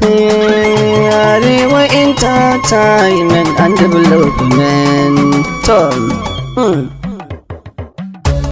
Arewa Entertainment and Development. Tom.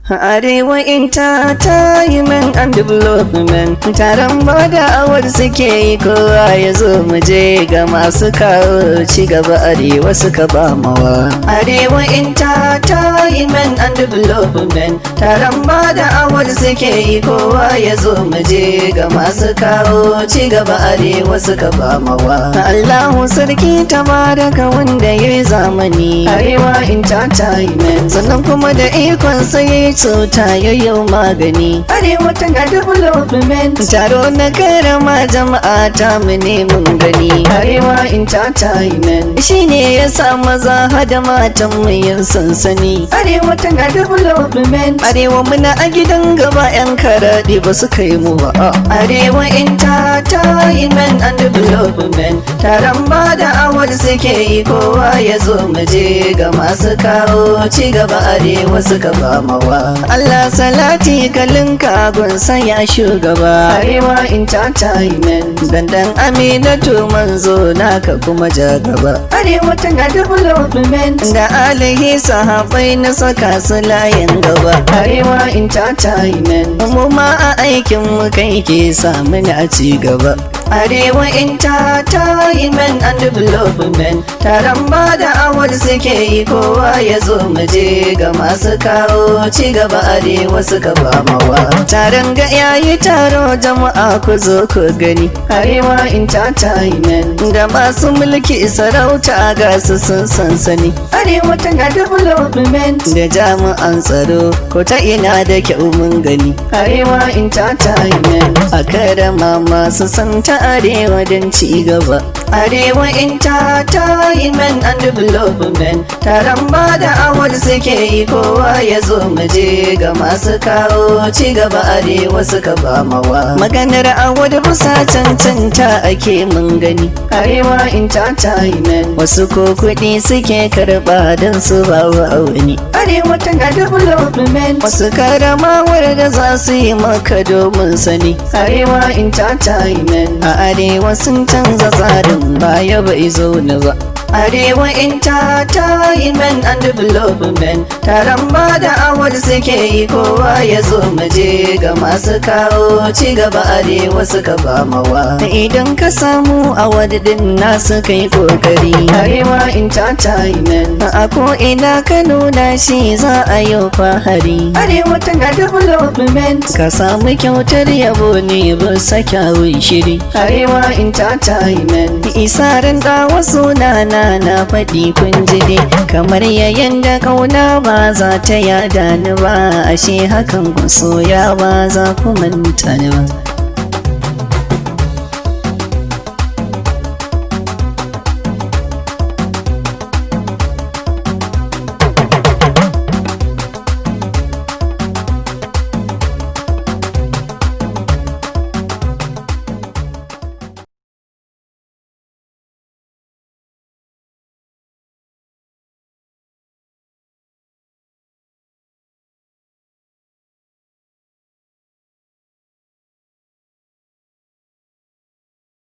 Arewa Entertainment and Development taron ba da awar suke yi kowa ya zo mu je ga masu kawo ci gaba arewa suka ba mawa. Arewa Entertainment and Development taron ba da awar suke yi kowa ya zo mu je ga masu kawo ci gaba arewa suka ba mawa. Allahu sarki tabaraka wanda ya zamani Arewa Entertainment sannan kuma da ikon sai cuta yayyau magani. Arewa tana development taro na karama jama'a ta mu ne mun gani. Arewa entertainment shine ya sa maza hada matan mu yin sansani. Arewa tana development arewa muna a gidan gaba yan karaɗe ba su kai mu ba. Arewa entertainment and development taron ba da awar suke yi kowa ya zo mu je ga masu kawo ci gaba arewa suka ba mawa. Allah salati kalinka gunsa ya shugaba. Arewa Entertainment Dandan Aminatu manzo naka kuma ja gaba Arewa tana development Da alihi sahabai na saka su layin gaba. Arewa Entertainment Mu ma a aikin mu kai ke samu a ci gaba. Arewa Entertainment and Development Taron ba da awar suke yi kowa ya zo mu je ga masu kawo ci gaba arewa suka ba mawa. Taron ga yayi taro jama'a ku zo ku gani. Arewa Entertainment da masu mulki sarauta ga su sun sansani. Arewa tana development da jami'an tsaro ko ta ina da kyau mun gani. Arewa Entertainment a karama masu santa arewa don ci gaba. Arewa Entertainment and Development taron ba da awar suke yi kowa ya zo mu je ga masu kawo ci gaba arewa suka ba mawa. Maganar awar busa cancanta ake mun gani. Arewa Entertainment wasu ko kuɗi suke karɓa don su ba wa wani. Arewa tana development wasu karamawar da za su yi maka domin sani. Arewa Entertainment a arewa sun canza tsarin baya bai zo na ba. Arewa Entertainment and Development taron ba da awar suke yi kowa ya zo mu je ga masu kawo ci gaba arewa suka ba mawa. Idan ka samu awar din nasu kai ƙoƙari. Arewa Entertainment a ko ina ka nuna shi za a yi fahari. Arewa tana development ka samu kyautar yabo ne bisa kyawun shiri. Arewa Entertainment isarin da wasu nana na faɗi kun ji dai. Kamar yayin da ƙauna ba za ta yada ni ba ashe hakan ku soya ba za ku manta ni ba.